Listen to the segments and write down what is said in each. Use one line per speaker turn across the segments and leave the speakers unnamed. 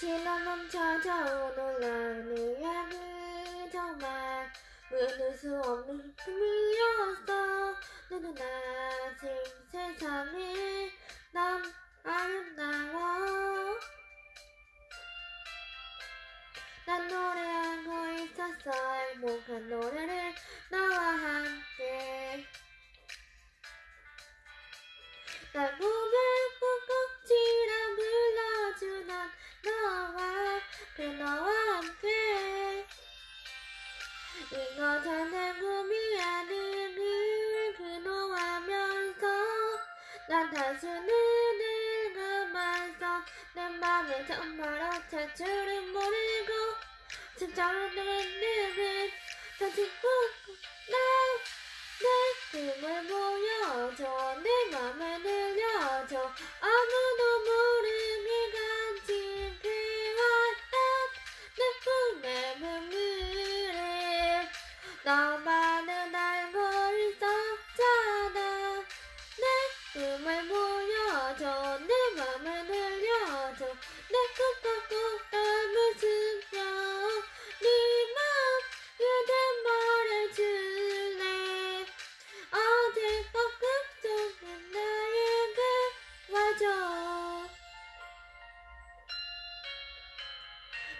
지나면 찾아오는 나의 이야기 정말 믿을 수 없는 꿈이었어. 너는 아직 세상에 난 아름다워. 난 노래하고 있었어. 행복한 노래를 나와 함께. 날 난 단순히 늙어만서 내 맘을 정말 어쩔 줄은 모르고 진짜로 내는 다시 꾹꾹 나내 꿈을 보여줘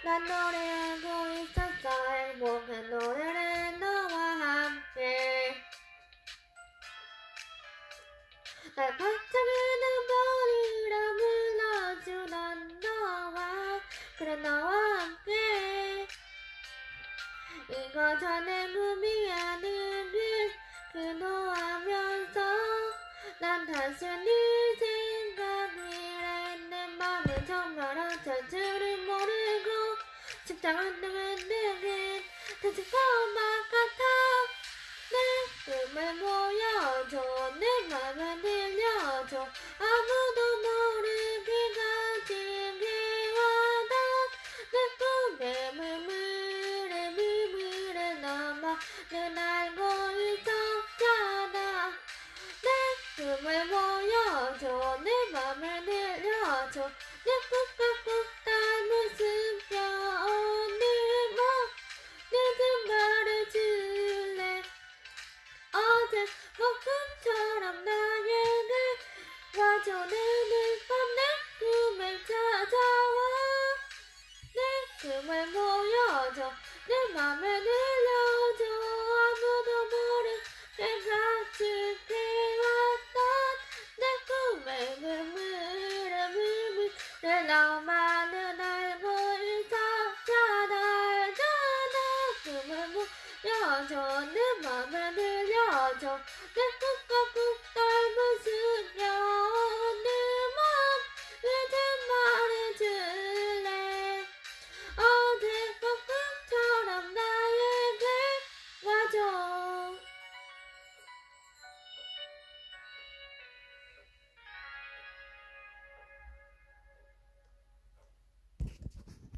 난 노래하고 있었어. 행복한 노래를 너와 함께. 날 반짝이는 별이라 불러주던 너와 그래 너와 함께. 이거 전에 꿈이 아닌 길 그노하면서 난 단순히 십장은 두근두근 다시 것만 같아 내 꿈을 보여줘 내 맘을 들려줘 아무도 모르게 가지게 와던 내 꿈의 물물에 물물에 넘어 는 알고 있었잖아 내 꿈을 보여줘 내 맘을 들려줘 내 꿈과 와줘 내늘 밤내 꿈을 찾아와 내 꿈을 보여줘 내 맘을 들려줘 아무도 모르게 가득해 왔던 내 꿈의 물물에 물물에 너만은 알고 있었잖아 알잖아 꿈을 보여줘 내 맘을 들려줘 내 꿈과 꿈